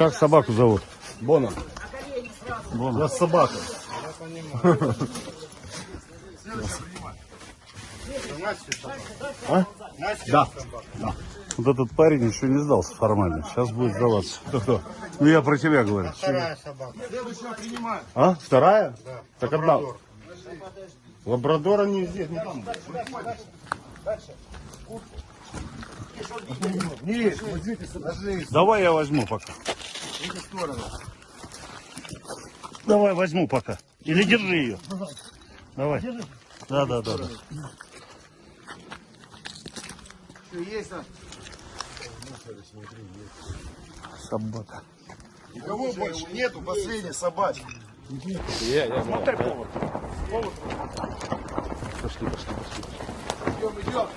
Как собаку зовут? Бона. У Бона. нас собака. А? Да. Вот этот парень еще не сдался формально. Сейчас будет сдаваться. Кто? Ну я про тебя говорю. Вторая собака. А? Вторая? Так одна. Лабрадора не здесь, не там. Давай я возьму пока. Давай возьму пока. Или держи ее. Давай. Да, да, да, да. Есть? Собака. Никого больше нету, последняя собачка. Пошли, пошли, пошли. Идем, идем.